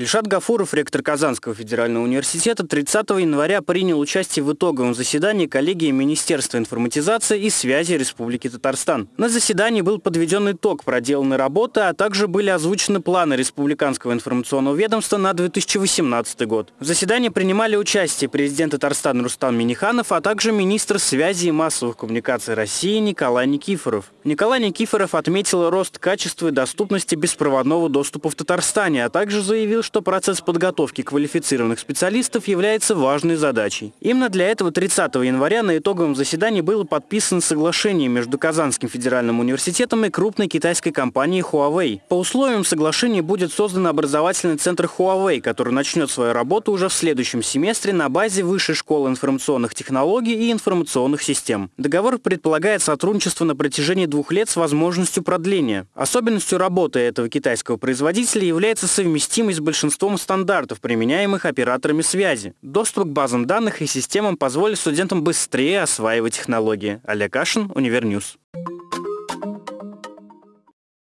Ильшат Гафуров, ректор Казанского федерального университета, 30 января принял участие в итоговом заседании коллегии Министерства информатизации и связи Республики Татарстан. На заседании был подведен итог проделанной работы, а также были озвучены планы Республиканского информационного ведомства на 2018 год. В заседании принимали участие президент Татарстана Рустам Миниханов, а также министр связи и массовых коммуникаций России Николай Никифоров. Николай Никифоров отметил рост качества и доступности беспроводного доступа в Татарстане, а также заявил, что процесс подготовки квалифицированных специалистов является важной задачей. Именно для этого 30 января на итоговом заседании было подписано соглашение между Казанским федеральным университетом и крупной китайской компанией Huawei. По условиям соглашения будет создан образовательный центр Huawei, который начнет свою работу уже в следующем семестре на базе Высшей школы информационных технологий и информационных систем. Договор предполагает сотрудничество на протяжении двух лет с возможностью продления. Особенностью работы этого китайского производителя является совместимость большинством стандартов, применяемых операторами связи. Доступ к базам данных и системам позволит студентам быстрее осваивать технологии. Олег Кашин, Универ News.